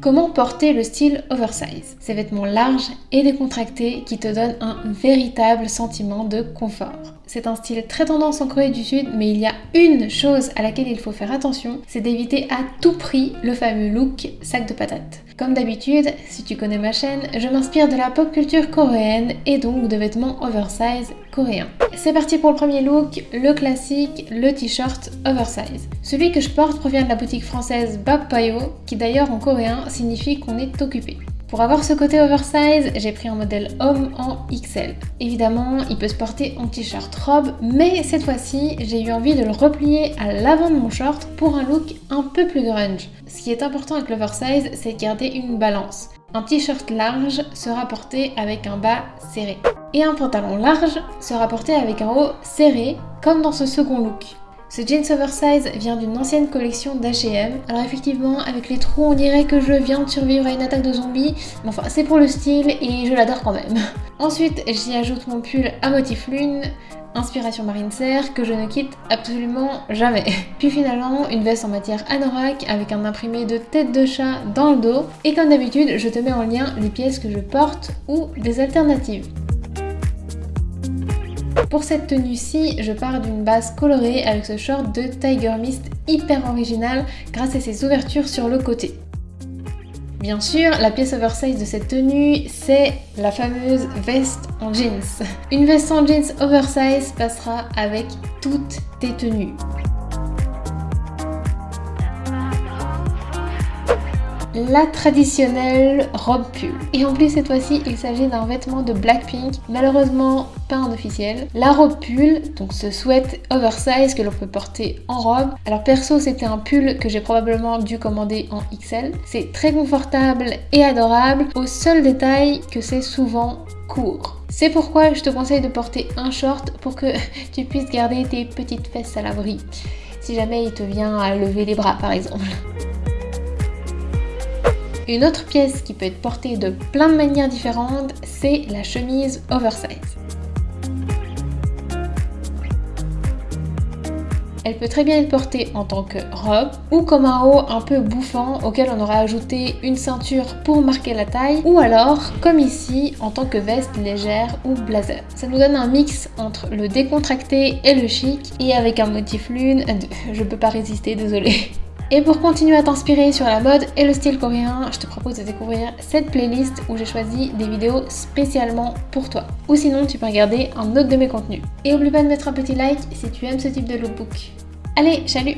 Comment porter le style oversize? Ces vêtements larges et décontractés qui te donnent un véritable sentiment de confort. C'est un style très tendance en Corée du Sud, mais il y a une chose à laquelle il faut faire attention, c'est d'éviter à tout prix le fameux look sac de patates. Comme d'habitude, si tu connais ma chaîne, je m'inspire de la pop culture coréenne et donc de vêtements oversize coréens. C'est parti pour le premier look, le classique, le t-shirt oversize. Celui que je porte provient de la boutique française Payo, qui d'ailleurs en coréen signifie qu'on est occupé. Pour avoir ce côté oversize, j'ai pris un modèle homme en XL. Évidemment, il peut se porter en t-shirt robe, mais cette fois-ci, j'ai eu envie de le replier à l'avant de mon short pour un look un peu plus grunge. Ce qui est important avec l'oversize, c'est de garder une balance. Un t-shirt large sera porté avec un bas serré. Et un pantalon large sera porté avec un haut serré, comme dans ce second look. Ce jeans oversize vient d'une ancienne collection d'H&M. Alors effectivement, avec les trous, on dirait que je viens de survivre à une attaque de zombies. Mais enfin, c'est pour le style et je l'adore quand même. Ensuite, j'y ajoute mon pull à motif lune, inspiration marine serre, que je ne quitte absolument jamais. Puis finalement, une veste en matière anorak avec un imprimé de tête de chat dans le dos. Et comme d'habitude, je te mets en lien les pièces que je porte ou des alternatives. Pour cette tenue-ci, je pars d'une base colorée avec ce short de Tiger Mist hyper original grâce à ses ouvertures sur le côté. Bien sûr, la pièce oversize de cette tenue, c'est la fameuse veste en jeans. Une veste en jeans oversize passera avec toutes tes tenues. La traditionnelle robe pull. Et en plus cette fois-ci il s'agit d'un vêtement de Blackpink, malheureusement pas un officiel. La robe pull, donc ce sweat oversize que l'on peut porter en robe. Alors perso c'était un pull que j'ai probablement dû commander en XL. C'est très confortable et adorable, au seul détail que c'est souvent court. C'est pourquoi je te conseille de porter un short pour que tu puisses garder tes petites fesses à l'abri. Si jamais il te vient à lever les bras par exemple. Une autre pièce qui peut être portée de plein de manières différentes, c'est la chemise oversize. Elle peut très bien être portée en tant que robe ou comme un haut un peu bouffant auquel on aura ajouté une ceinture pour marquer la taille ou alors comme ici en tant que veste légère ou blazer. Ça nous donne un mix entre le décontracté et le chic et avec un motif lune, je peux pas résister, désolée. Et pour continuer à t'inspirer sur la mode et le style coréen, je te propose de découvrir cette playlist où j'ai choisi des vidéos spécialement pour toi. Ou sinon, tu peux regarder un autre de mes contenus. Et oublie pas de mettre un petit like si tu aimes ce type de lookbook. Allez, salut